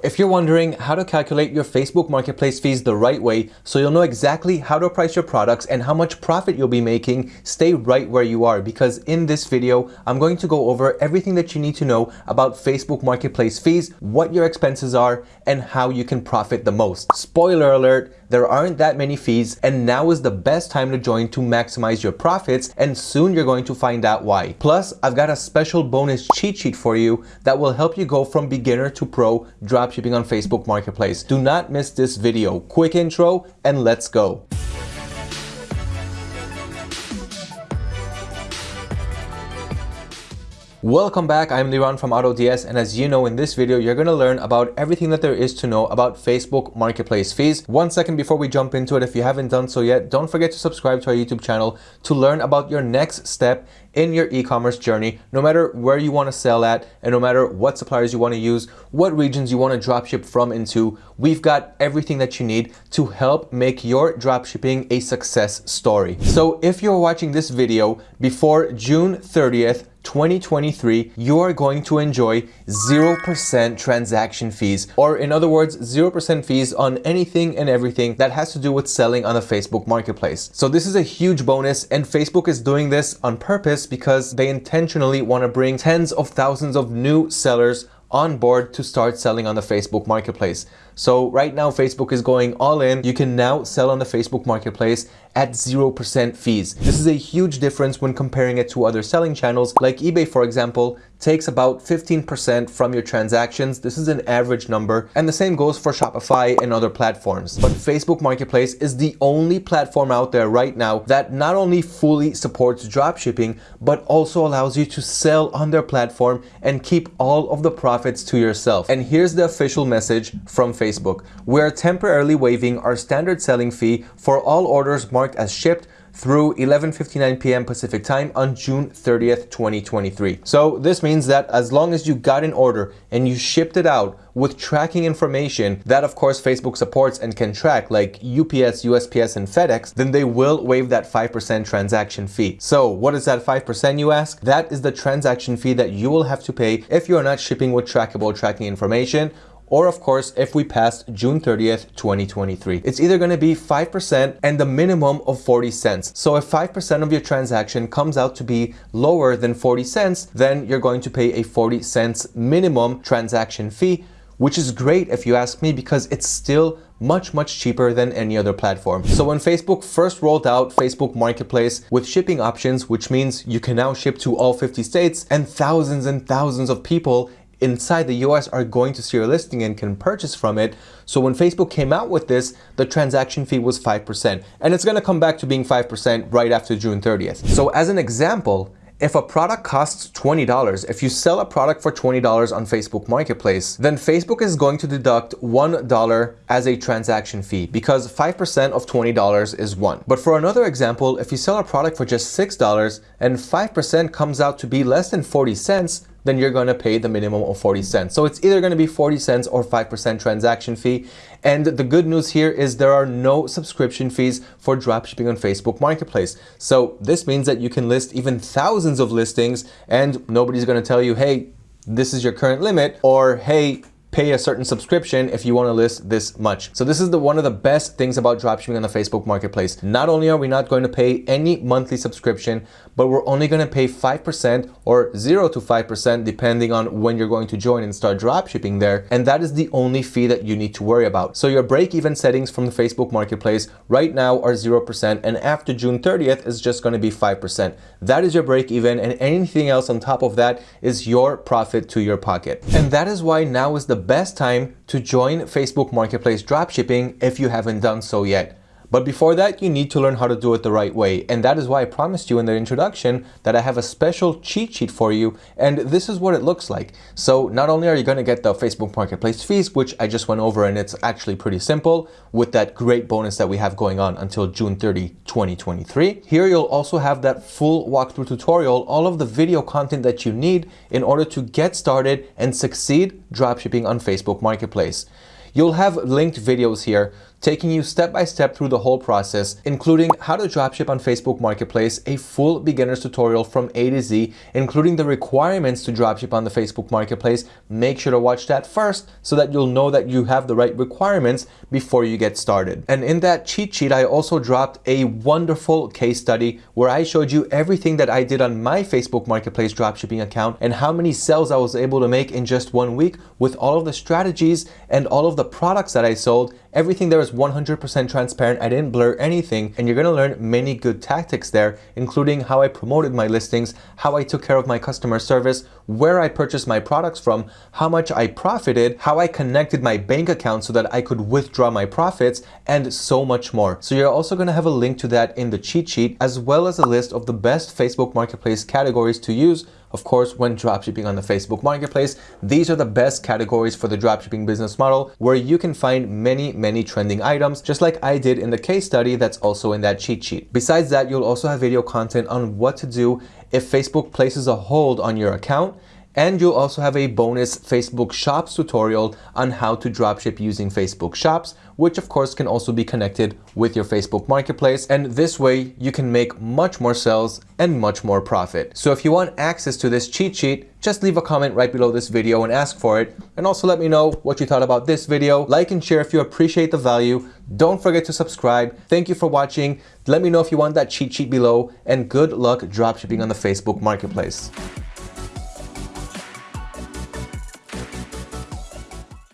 If you're wondering how to calculate your Facebook Marketplace fees the right way so you'll know exactly how to price your products and how much profit you'll be making, stay right where you are because in this video, I'm going to go over everything that you need to know about Facebook Marketplace fees, what your expenses are, and how you can profit the most. Spoiler alert, there aren't that many fees and now is the best time to join to maximize your profits and soon you're going to find out why. Plus, I've got a special bonus cheat sheet for you that will help you go from beginner to pro dropshipping on Facebook Marketplace. Do not miss this video. Quick intro and let's go. Welcome back, I'm Liran from AutoDS and as you know in this video you're going to learn about everything that there is to know about Facebook Marketplace fees. One second before we jump into it, if you haven't done so yet, don't forget to subscribe to our YouTube channel to learn about your next step in your e-commerce journey, no matter where you want to sell at and no matter what suppliers you want to use, what regions you want to dropship from into, we've got everything that you need to help make your dropshipping a success story. So if you're watching this video before June 30th, 2023, you are going to enjoy 0% transaction fees, or in other words, 0% fees on anything and everything that has to do with selling on the Facebook Marketplace. So this is a huge bonus and Facebook is doing this on purpose because they intentionally want to bring tens of thousands of new sellers on board to start selling on the Facebook Marketplace. So right now, Facebook is going all in. You can now sell on the Facebook Marketplace at 0% fees. This is a huge difference when comparing it to other selling channels like eBay, for example, takes about 15% from your transactions. This is an average number. And the same goes for Shopify and other platforms. But Facebook Marketplace is the only platform out there right now that not only fully supports dropshipping, but also allows you to sell on their platform and keep all of the profits to yourself. And here's the official message from Facebook. Facebook, we're temporarily waiving our standard selling fee for all orders marked as shipped through 11.59 p.m. Pacific time on June 30th, 2023. So this means that as long as you got an order and you shipped it out with tracking information that of course Facebook supports and can track like UPS, USPS, and FedEx, then they will waive that 5% transaction fee. So what is that 5% you ask? That is the transaction fee that you will have to pay if you are not shipping with trackable tracking information or of course if we passed June 30th 2023 it's either going to be 5% and the minimum of 40 cents so if 5% of your transaction comes out to be lower than 40 cents then you're going to pay a 40 cents minimum transaction fee which is great if you ask me because it's still much, much cheaper than any other platform. So when Facebook first rolled out Facebook Marketplace with shipping options, which means you can now ship to all 50 states and thousands and thousands of people inside the US are going to see your listing and can purchase from it. So when Facebook came out with this, the transaction fee was 5%. And it's gonna come back to being 5% right after June 30th. So as an example, if a product costs $20, if you sell a product for $20 on Facebook Marketplace, then Facebook is going to deduct $1 as a transaction fee because 5% of $20 is 1. But for another example, if you sell a product for just $6 and 5% comes out to be less than 40 cents, then you're going to pay the minimum of 40 cents. So it's either going to be 40 cents or 5% transaction fee. And the good news here is there are no subscription fees for dropshipping on Facebook Marketplace. So this means that you can list even thousands of listings and nobody's going to tell you, hey, this is your current limit or hey, pay a certain subscription if you want to list this much. So this is the one of the best things about dropshipping on the Facebook Marketplace. Not only are we not going to pay any monthly subscription, but we're only going to pay 5% or 0 to 5% depending on when you're going to join and start dropshipping there. And that is the only fee that you need to worry about. So your break-even settings from the Facebook Marketplace right now are 0% and after June 30th is just going to be 5%. That is your break-even and anything else on top of that is your profit to your pocket. And that is why now is the best time to join Facebook Marketplace dropshipping if you haven't done so yet. But before that, you need to learn how to do it the right way. And that is why I promised you in the introduction that I have a special cheat sheet for you. And this is what it looks like. So not only are you going to get the Facebook Marketplace fees, which I just went over and it's actually pretty simple with that great bonus that we have going on until June 30, 2023. Here you'll also have that full walkthrough tutorial, all of the video content that you need in order to get started and succeed dropshipping on Facebook Marketplace. You'll have linked videos here taking you step by step through the whole process, including how to dropship on Facebook Marketplace, a full beginner's tutorial from A to Z, including the requirements to dropship on the Facebook Marketplace. Make sure to watch that first so that you'll know that you have the right requirements before you get started. And in that cheat sheet, I also dropped a wonderful case study where I showed you everything that I did on my Facebook Marketplace dropshipping account and how many sales I was able to make in just one week with all of the strategies and all of the products that I sold Everything there is 100% transparent. I didn't blur anything and you're going to learn many good tactics there, including how I promoted my listings, how I took care of my customer service, where I purchased my products from, how much I profited, how I connected my bank account so that I could withdraw my profits, and so much more. So you're also going to have a link to that in the cheat sheet, as well as a list of the best Facebook Marketplace categories to use of course, when dropshipping on the Facebook Marketplace, these are the best categories for the dropshipping business model where you can find many, many trending items, just like I did in the case study that's also in that cheat sheet. Besides that, you'll also have video content on what to do if Facebook places a hold on your account and you'll also have a bonus Facebook Shops tutorial on how to dropship using Facebook Shops, which of course can also be connected with your Facebook Marketplace. And this way you can make much more sales and much more profit. So if you want access to this cheat sheet, just leave a comment right below this video and ask for it. And also let me know what you thought about this video. Like and share if you appreciate the value. Don't forget to subscribe. Thank you for watching. Let me know if you want that cheat sheet below and good luck dropshipping on the Facebook Marketplace.